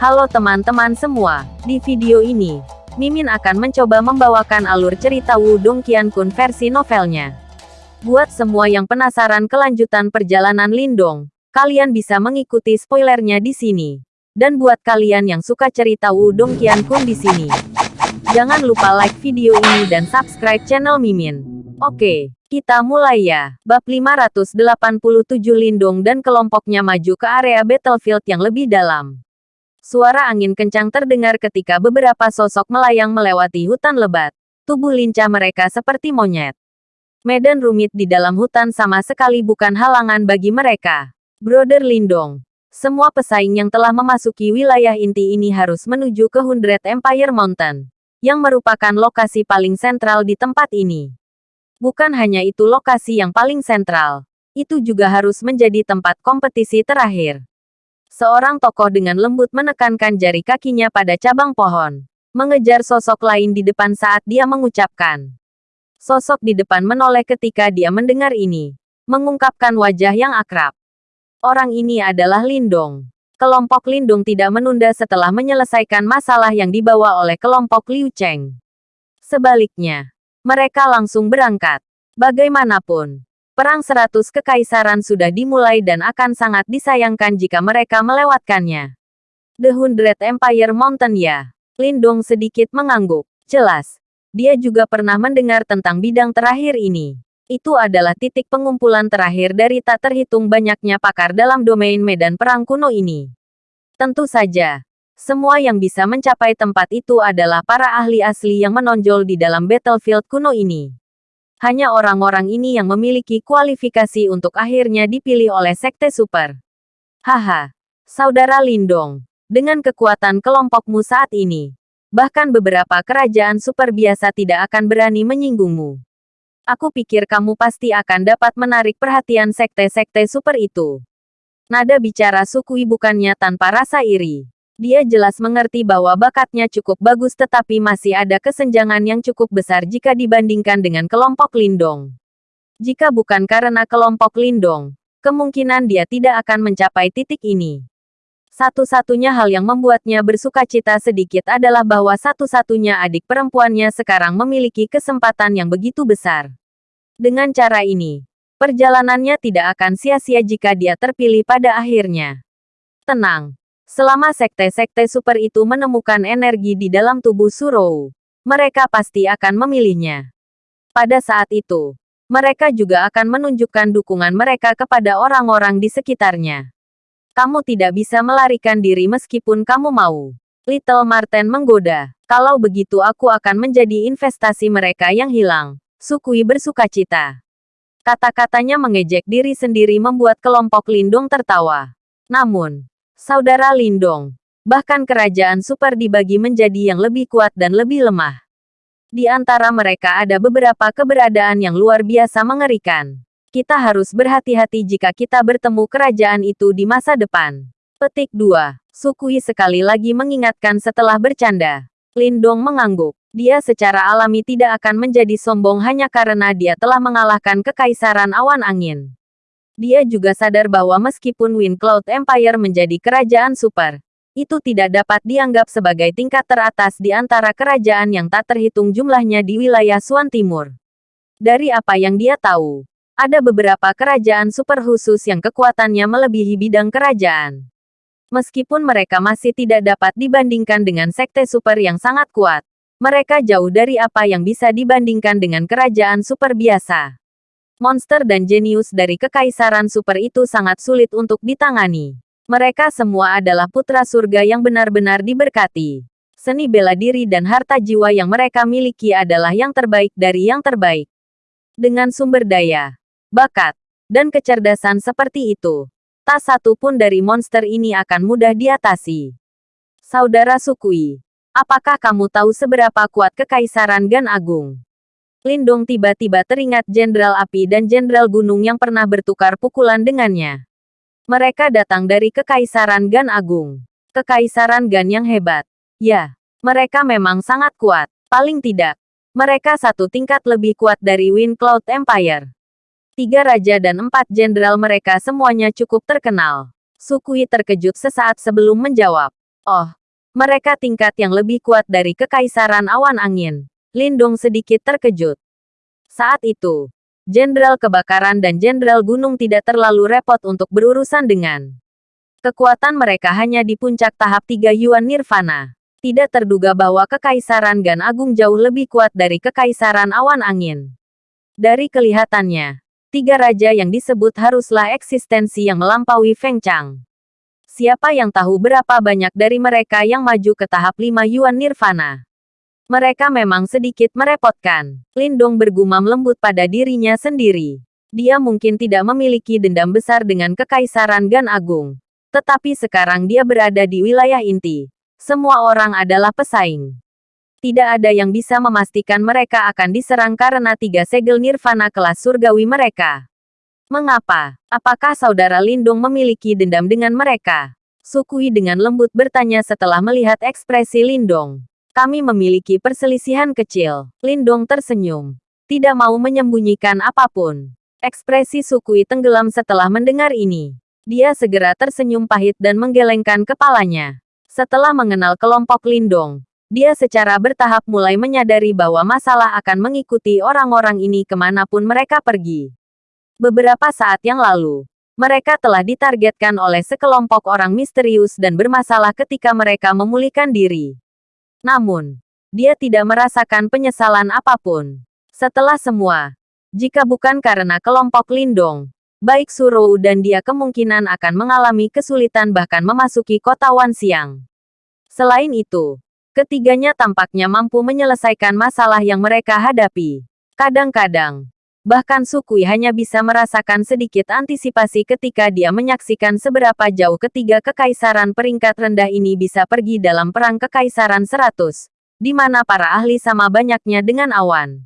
Halo teman-teman semua, di video ini, Mimin akan mencoba membawakan alur cerita Wudong Qiankun versi novelnya. Buat semua yang penasaran kelanjutan perjalanan Lindong, kalian bisa mengikuti spoilernya di sini. Dan buat kalian yang suka cerita Wudong Qiankun di sini, jangan lupa like video ini dan subscribe channel Mimin. Oke, kita mulai ya. Bab 587 Lindong dan kelompoknya maju ke area battlefield yang lebih dalam. Suara angin kencang terdengar ketika beberapa sosok melayang melewati hutan lebat. Tubuh lincah mereka seperti monyet. Medan rumit di dalam hutan sama sekali bukan halangan bagi mereka. Brother Lindong. Semua pesaing yang telah memasuki wilayah inti ini harus menuju ke Hundred Empire Mountain. Yang merupakan lokasi paling sentral di tempat ini. Bukan hanya itu lokasi yang paling sentral. Itu juga harus menjadi tempat kompetisi terakhir. Seorang tokoh dengan lembut menekankan jari kakinya pada cabang pohon. Mengejar sosok lain di depan saat dia mengucapkan. Sosok di depan menoleh ketika dia mendengar ini. Mengungkapkan wajah yang akrab. Orang ini adalah Lindong. Kelompok Lindung tidak menunda setelah menyelesaikan masalah yang dibawa oleh kelompok Liu Cheng. Sebaliknya, mereka langsung berangkat. Bagaimanapun, Perang seratus kekaisaran sudah dimulai dan akan sangat disayangkan jika mereka melewatkannya. The Hundred Empire Mountain ya. Lindong sedikit mengangguk. Jelas. Dia juga pernah mendengar tentang bidang terakhir ini. Itu adalah titik pengumpulan terakhir dari tak terhitung banyaknya pakar dalam domain medan perang kuno ini. Tentu saja, semua yang bisa mencapai tempat itu adalah para ahli asli yang menonjol di dalam battlefield kuno ini. Hanya orang-orang ini yang memiliki kualifikasi untuk akhirnya dipilih oleh Sekte Super. Haha, Saudara Lindong, dengan kekuatan kelompokmu saat ini, bahkan beberapa kerajaan super biasa tidak akan berani menyinggungmu. Aku pikir kamu pasti akan dapat menarik perhatian sekte-sekte super itu. Nada bicara Sukui bukannya tanpa rasa iri. Dia jelas mengerti bahwa bakatnya cukup bagus tetapi masih ada kesenjangan yang cukup besar jika dibandingkan dengan kelompok Lindong. Jika bukan karena kelompok Lindong, kemungkinan dia tidak akan mencapai titik ini. Satu-satunya hal yang membuatnya bersuka cita sedikit adalah bahwa satu-satunya adik perempuannya sekarang memiliki kesempatan yang begitu besar. Dengan cara ini, perjalanannya tidak akan sia-sia jika dia terpilih pada akhirnya. Tenang, Selama sekte-sekte super itu menemukan energi di dalam tubuh Surou, mereka pasti akan memilihnya. Pada saat itu, mereka juga akan menunjukkan dukungan mereka kepada orang-orang di sekitarnya. Kamu tidak bisa melarikan diri meskipun kamu mau. Little Marten menggoda. Kalau begitu aku akan menjadi investasi mereka yang hilang. Sukui bersuka cita. Kata-katanya mengejek diri sendiri membuat kelompok Lindung tertawa. Namun, Saudara Lindong. Bahkan kerajaan super dibagi menjadi yang lebih kuat dan lebih lemah. Di antara mereka ada beberapa keberadaan yang luar biasa mengerikan. Kita harus berhati-hati jika kita bertemu kerajaan itu di masa depan. Petik 2. Sukui sekali lagi mengingatkan setelah bercanda. Lindong mengangguk. Dia secara alami tidak akan menjadi sombong hanya karena dia telah mengalahkan kekaisaran awan angin. Dia juga sadar bahwa meskipun Wind Cloud Empire menjadi kerajaan super, itu tidak dapat dianggap sebagai tingkat teratas di antara kerajaan yang tak terhitung jumlahnya di wilayah Suan Timur. Dari apa yang dia tahu, ada beberapa kerajaan super khusus yang kekuatannya melebihi bidang kerajaan. Meskipun mereka masih tidak dapat dibandingkan dengan sekte super yang sangat kuat, mereka jauh dari apa yang bisa dibandingkan dengan kerajaan super biasa monster dan jenius dari kekaisaran super itu sangat sulit untuk ditangani. Mereka semua adalah putra surga yang benar-benar diberkati. Seni bela diri dan harta jiwa yang mereka miliki adalah yang terbaik dari yang terbaik. Dengan sumber daya, bakat, dan kecerdasan seperti itu, tak satu pun dari monster ini akan mudah diatasi. Saudara Sukui, apakah kamu tahu seberapa kuat kekaisaran Gan Agung? Lindong tiba-tiba teringat Jenderal Api dan Jenderal Gunung yang pernah bertukar pukulan dengannya. Mereka datang dari Kekaisaran Gan Agung. Kekaisaran Gan yang hebat. Ya, mereka memang sangat kuat. Paling tidak, mereka satu tingkat lebih kuat dari Wind Cloud Empire. Tiga raja dan empat jenderal mereka semuanya cukup terkenal. Sukui terkejut sesaat sebelum menjawab. Oh, mereka tingkat yang lebih kuat dari Kekaisaran Awan Angin. Lindong sedikit terkejut. Saat itu, Jenderal Kebakaran dan Jenderal Gunung tidak terlalu repot untuk berurusan dengan. Kekuatan mereka hanya di puncak tahap tiga Yuan Nirvana. Tidak terduga bahwa Kekaisaran Gan Agung jauh lebih kuat dari Kekaisaran Awan Angin. Dari kelihatannya, tiga raja yang disebut haruslah eksistensi yang melampaui Feng Chang. Siapa yang tahu berapa banyak dari mereka yang maju ke tahap 5 Yuan Nirvana? Mereka memang sedikit merepotkan. Lindong bergumam lembut pada dirinya sendiri. Dia mungkin tidak memiliki dendam besar dengan Kekaisaran Gan Agung. Tetapi sekarang dia berada di wilayah inti. Semua orang adalah pesaing. Tidak ada yang bisa memastikan mereka akan diserang karena tiga segel nirvana kelas surgawi mereka. Mengapa? Apakah saudara Lindung memiliki dendam dengan mereka? Sukui dengan lembut bertanya setelah melihat ekspresi Lindong. Kami memiliki perselisihan kecil. Lindong tersenyum. Tidak mau menyembunyikan apa pun. Ekspresi Sukui tenggelam setelah mendengar ini. Dia segera tersenyum pahit dan menggelengkan kepalanya. Setelah mengenal kelompok Lindong, dia secara bertahap mulai menyadari bahwa masalah akan mengikuti orang-orang ini ke mana pun mereka pergi. Beberapa saat yang lalu, mereka telah ditargetkan oleh sekelompok orang misterius dan bermasalah ketika mereka memulihkan diri. Namun, dia tidak merasakan penyesalan apa pun. Setelah semua, jika bukan karena kelompok Lindong, baik Surou dan dia kemungkinan akan mengalami kesulitan bahkan memasuki kota Wan Siang. Selain itu, Ketiganya tampaknya mampu menyelesaikan masalah yang mereka hadapi. Kadang-kadang, bahkan Sukui hanya bisa merasakan sedikit antisipasi ketika dia menyaksikan seberapa jauh ketiga kekaisaran peringkat rendah ini bisa pergi dalam perang kekaisaran 100, di mana para ahli sama banyaknya dengan awan.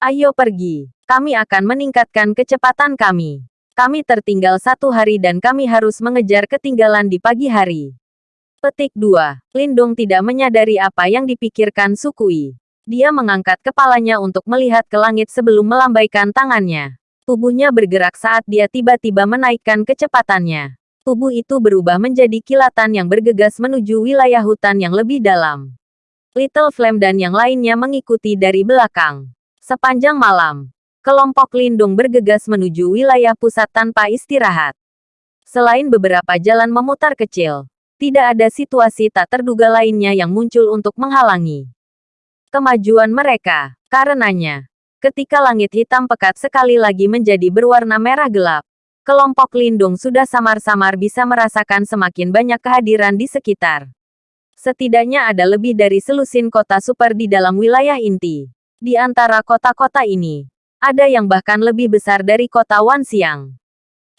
Ayo pergi, kami akan meningkatkan kecepatan kami. Kami tertinggal satu hari dan kami harus mengejar ketinggalan di pagi hari. Petik 2. Lindung tidak menyadari apa yang dipikirkan Sukui. Dia mengangkat kepalanya untuk melihat ke langit sebelum melambaikan tangannya. Tubuhnya bergerak saat dia tiba-tiba menaikkan kecepatannya. Tubuh itu berubah menjadi kilatan yang bergegas menuju wilayah hutan yang lebih dalam. Little Flame dan yang lainnya mengikuti dari belakang. Sepanjang malam, kelompok Lindung bergegas menuju wilayah pusat tanpa istirahat. Selain beberapa jalan memutar kecil, tidak ada situasi tak terduga lainnya yang muncul untuk menghalangi kemajuan mereka. Karenanya, ketika langit hitam pekat sekali lagi menjadi berwarna merah gelap, kelompok lindung sudah samar-samar bisa merasakan semakin banyak kehadiran di sekitar. Setidaknya ada lebih dari selusin kota super di dalam wilayah inti. Di antara kota-kota ini, ada yang bahkan lebih besar dari kota Wanxiang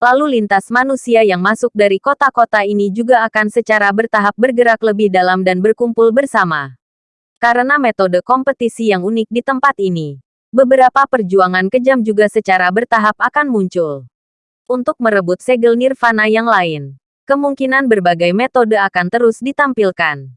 lalu lintas manusia yang masuk dari kota-kota ini juga akan secara bertahap bergerak lebih dalam dan berkumpul bersama. Karena metode kompetisi yang unik di tempat ini, beberapa perjuangan kejam juga secara bertahap akan muncul. Untuk merebut segel nirvana yang lain, kemungkinan berbagai metode akan terus ditampilkan.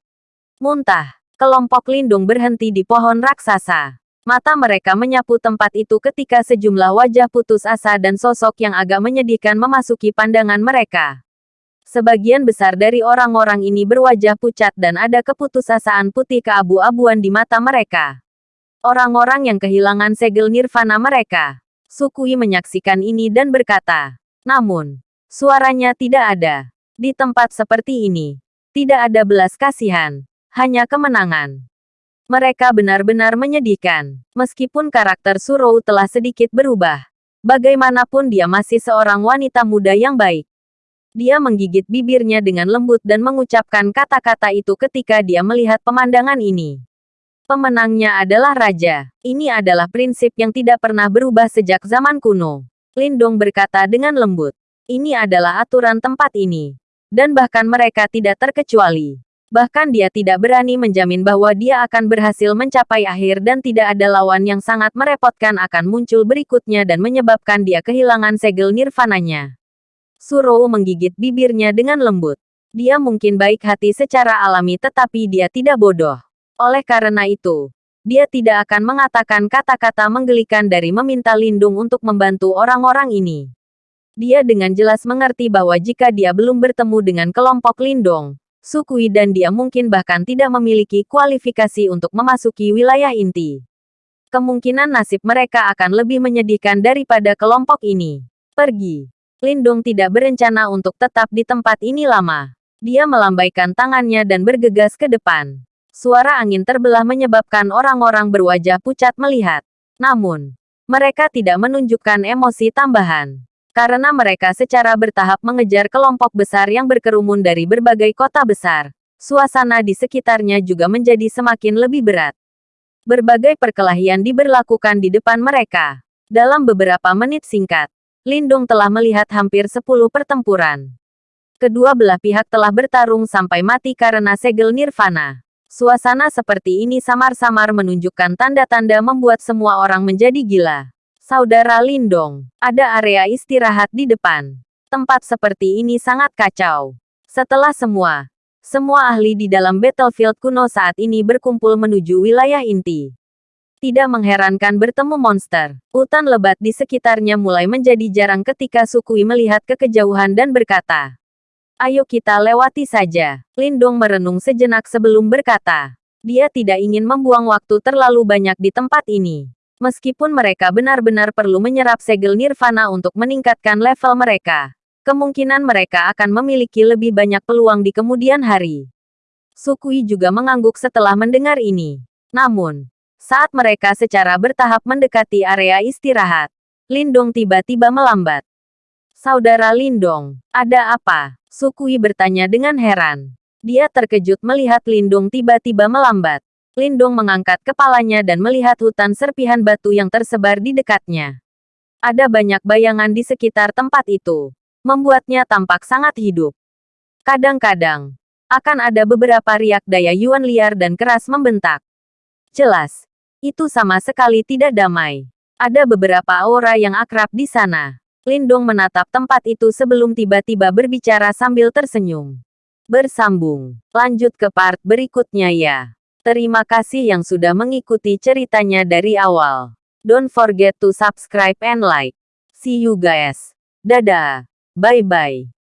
Muntah, kelompok lindung berhenti di pohon raksasa. Mata mereka menyapu tempat itu ketika sejumlah wajah putus asa dan sosok yang agak menyedihkan memasuki pandangan mereka. Sebagian besar dari orang-orang ini berwajah pucat dan ada keputusasaan putih keabu-abuan di mata mereka. Orang-orang yang kehilangan segel nirvana mereka. Sukui menyaksikan ini dan berkata, namun, suaranya tidak ada. Di tempat seperti ini, tidak ada belas kasihan, hanya kemenangan. Mereka benar-benar menyedihkan. Meskipun karakter Surou telah sedikit berubah. Bagaimanapun dia masih seorang wanita muda yang baik. Dia menggigit bibirnya dengan lembut dan mengucapkan kata-kata itu ketika dia melihat pemandangan ini. Pemenangnya adalah raja. Ini adalah prinsip yang tidak pernah berubah sejak zaman kuno. Lindong berkata dengan lembut. Ini adalah aturan tempat ini. Dan bahkan mereka tidak terkecuali. Bahkan dia tidak berani menjamin bahwa dia akan berhasil mencapai akhir dan tidak ada lawan yang sangat merepotkan akan muncul berikutnya dan menyebabkan dia kehilangan segel nirvananya. Surou menggigit bibirnya dengan lembut. Dia mungkin baik hati secara alami tetapi dia tidak bodoh. Oleh karena itu, dia tidak akan mengatakan kata-kata menggelikan dari meminta lindung untuk membantu orang-orang ini. Dia dengan jelas mengerti bahwa jika dia belum bertemu dengan kelompok lindung, Sukui dan dia mungkin bahkan tidak memiliki kualifikasi untuk memasuki wilayah inti. Kemungkinan nasib mereka akan lebih menyedihkan daripada kelompok ini. Pergi. Lindung tidak berencana untuk tetap di tempat ini lama. Dia melambaikan tangannya dan bergegas ke depan. Suara angin terbelah menyebabkan orang-orang berwajah pucat melihat. Namun, mereka tidak menunjukkan emosi tambahan karena mereka secara bertahap mengejar kelompok besar yang berkerumun dari berbagai kota besar. Suasana di sekitarnya juga menjadi semakin lebih berat. Berbagai perkelahian diberlakukan di depan mereka. Dalam beberapa menit singkat, Lindung telah melihat hampir 10 pertempuran. Kedua belah pihak telah bertarung sampai mati karena segel nirvana. Suasana seperti ini samar-samar menunjukkan tanda-tanda membuat semua orang menjadi gila. Saudara Lindong, ada area istirahat di depan. Tempat seperti ini sangat kacau. Setelah semua, semua ahli di dalam battlefield kuno saat ini berkumpul menuju wilayah inti. Tidak mengherankan bertemu monster. Hutan lebat di sekitarnya mulai menjadi jarang ketika Sukui melihat ke kejauhan dan berkata, Ayo kita lewati saja. Lindong merenung sejenak sebelum berkata, dia tidak ingin membuang waktu terlalu banyak di tempat ini. Meskipun mereka benar-benar perlu menyerap segel nirvana untuk meningkatkan level mereka, kemungkinan mereka akan memiliki lebih banyak peluang di kemudian hari. Sukui juga mengangguk setelah mendengar ini. Namun, saat mereka secara bertahap mendekati area istirahat, Lindong tiba-tiba melambat. Saudara Lindong, ada apa? Sukui bertanya dengan heran. Dia terkejut melihat Lindong tiba-tiba melambat. Lindong mengangkat kepalanya dan melihat hutan serpihan batu yang tersebar di dekatnya. Ada banyak bayangan di sekitar tempat itu, membuatnya tampak sangat hidup. Kadang-kadang, akan ada beberapa riak daya Yuan liar dan keras membentak. Jelas, itu sama sekali tidak damai. Ada beberapa aura yang akrab di sana. Lindong menatap tempat itu sebelum tiba-tiba berbicara sambil tersenyum. Bersambung. Lanjut ke part berikutnya ya. Terima kasih yang sudah mengikuti ceritanya dari awal. Don't forget to subscribe and like. See you guys. Dadah. Bye-bye.